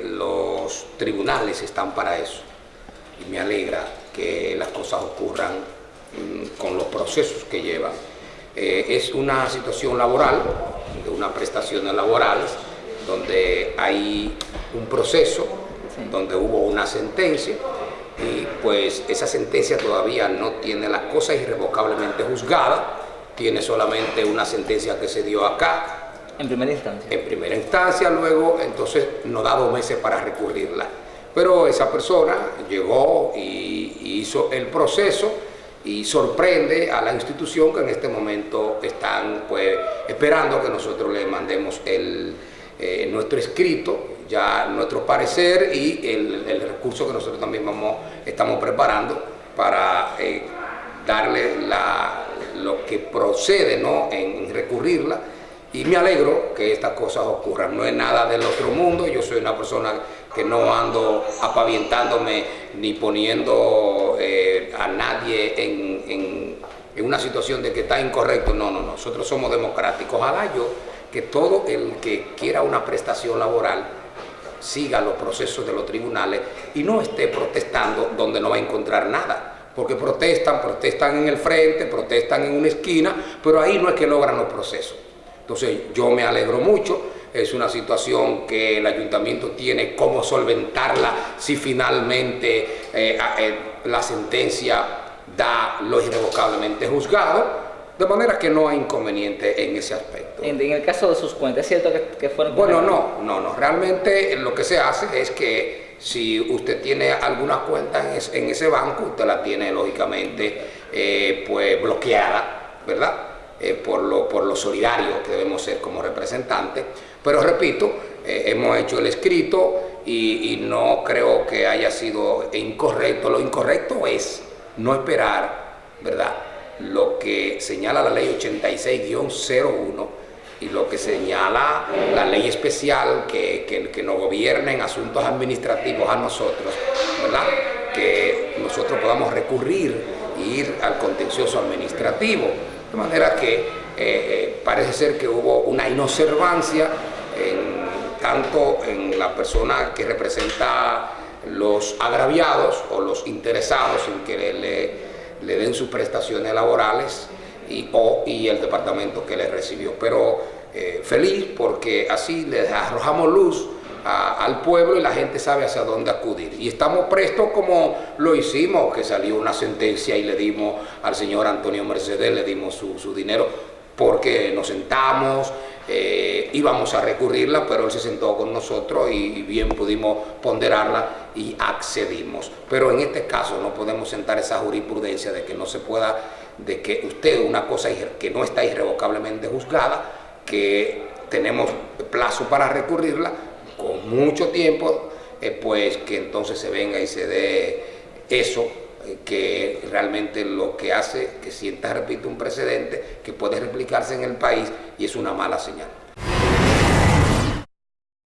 Los tribunales están para eso y me alegra que las cosas ocurran mm, con los procesos que llevan. Eh, es una situación laboral, de unas prestaciones laborales, donde hay un proceso, donde hubo una sentencia, y pues esa sentencia todavía no tiene la cosa irrevocablemente juzgada, tiene solamente una sentencia que se dio acá. En primera instancia. En primera instancia, luego entonces nos da dos meses para recurrirla. Pero esa persona llegó y hizo el proceso y sorprende a la institución que en este momento están pues esperando que nosotros le mandemos el, eh, nuestro escrito, ya nuestro parecer y el, recurso que nosotros también vamos, estamos preparando para eh, darle lo que procede ¿no? en recurrirla y me alegro que estas cosas ocurran. No es nada del otro mundo, yo soy una persona que no ando apavientándome ni poniendo eh, a nadie en, en, una situación de que está incorrecto. No, no, nosotros somos democráticos. Ojalá yo que todo el que quiera una prestación laboral siga los procesos de los tribunales y no esté protestando donde no va a encontrar nada. Porque protestan, protestan en el frente, protestan en una esquina, pero ahí no es que logran los procesos. Entonces yo me alegro mucho, es una situación que el ayuntamiento tiene cómo solventarla si finalmente eh, eh, la sentencia da lo irrevocablemente juzgado, de manera que no hay inconveniente en ese aspecto. En, el caso de sus cuentas, ¿es cierto que, fueron... Bueno, no, no, no. Realmente lo que se hace es que si usted tiene alguna cuenta en, ese banco, usted la tiene lógicamente eh, pues bloqueada, ¿verdad? Eh, por, lo, por lo solidario que debemos ser como representantes. Pero repito, eh, hemos hecho el escrito y, no creo que haya sido incorrecto. Lo incorrecto es no esperar, ¿verdad?, lo que señala la ley 86-01 y lo que señala la ley especial que, que, que nos gobierna en asuntos administrativos a nosotros, ¿verdad?, que nosotros podamos recurrir e ir al contencioso administrativo de manera que eh, eh, parece ser que hubo una inobservancia tanto en la persona que representa los agraviados o los interesados en que le, den sus prestaciones laborales y, o, y el departamento que le recibió. Pero eh, feliz porque así les arrojamos luz al pueblo y la gente sabe hacia dónde acudir. Y estamos prestos como lo hicimos, que salió una sentencia y le dimos al señor Antonio Mercedes, le dimos su, dinero, porque nos sentamos, eh, íbamos a recurrirla, pero él se sentó con nosotros y, bien pudimos ponderarla y accedimos. Pero en este caso no podemos sentar esa jurisprudencia de que no se pueda, de que usted una cosa que no está irrevocablemente juzgada, que tenemos plazo para recurrirla, con mucho tiempo, eh, pues que entonces se venga y se dé eso eh, que realmente lo que hace que sienta, repito, un precedente que puede replicarse en el país y es una mala señal.